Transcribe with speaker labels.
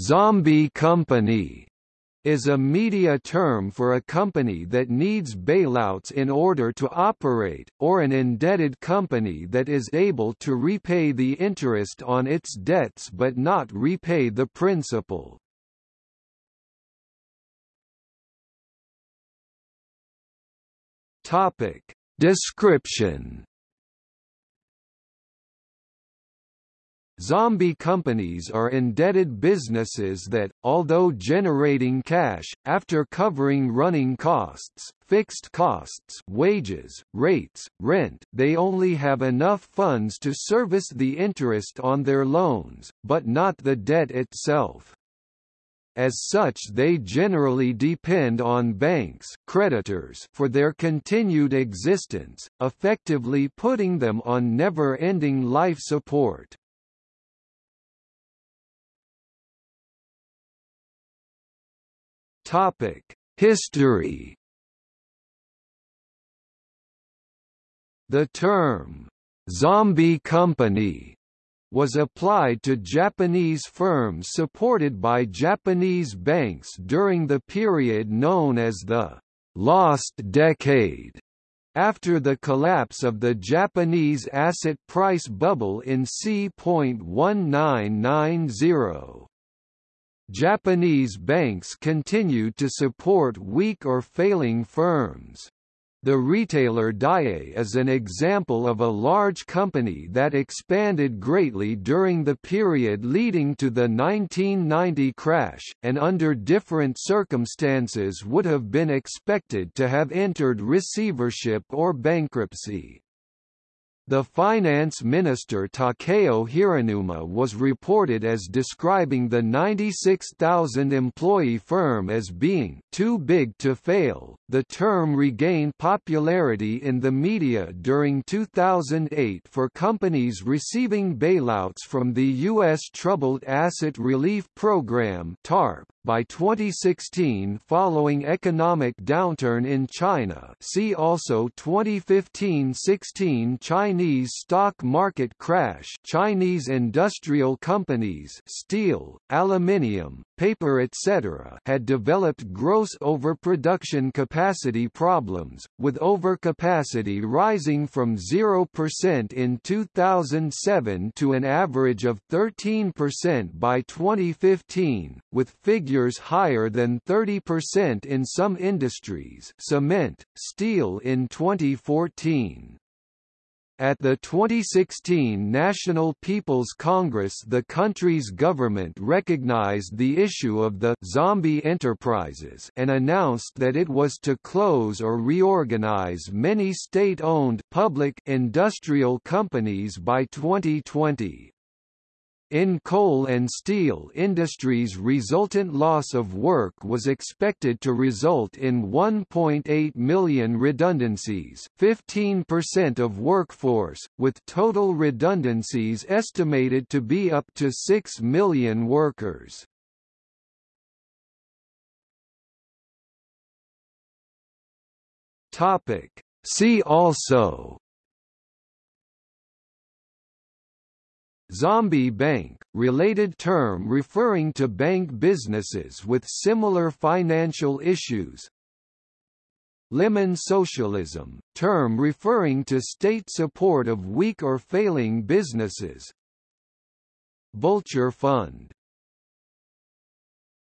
Speaker 1: Zombie company is a media term for a company that needs bailouts in order to operate, or an indebted company that is able to repay the interest on its debts but not repay the principal. Description Zombie companies are indebted businesses that, although generating cash, after covering running costs, fixed costs wages, rates, rent they only have enough funds to service the interest on their loans, but not the debt itself. As such they generally depend on banks creditors for their continued existence, effectively putting them on never-ending life support. Topic: History. The term zombie company was applied to Japanese firms supported by Japanese banks during the period known as the lost decade after the collapse of the Japanese asset price bubble in c.1990. Japanese banks continued to support weak or failing firms. The retailer Daiei is an example of a large company that expanded greatly during the period leading to the 1990 crash, and under different circumstances would have been expected to have entered receivership or bankruptcy. The finance minister Takeo Hiranuma was reported as describing the 96,000-employee firm as being too big to fail. The term regained popularity in the media during 2008 for companies receiving bailouts from the U.S. Troubled Asset Relief Program (TARP). By 2016 following economic downturn in China see also 2015-16 Chinese stock market crash Chinese industrial companies steel, aluminium, paper etc. had developed gross overproduction capacity problems, with overcapacity rising from 0% in 2007 to an average of 13% by 2015, with figures higher than 30% in some industries cement, steel in 2014. At the 2016 National People's Congress the country's government recognized the issue of the «zombie enterprises» and announced that it was to close or reorganize many state-owned public industrial companies by 2020. In coal and steel industries resultant loss of work was expected to result in 1.8 million redundancies 15% of workforce, with total redundancies estimated to be up to 6 million workers. See also Zombie bank, related term referring to bank businesses with similar financial issues. Lemon socialism, term referring to state support of weak or failing businesses. Vulture fund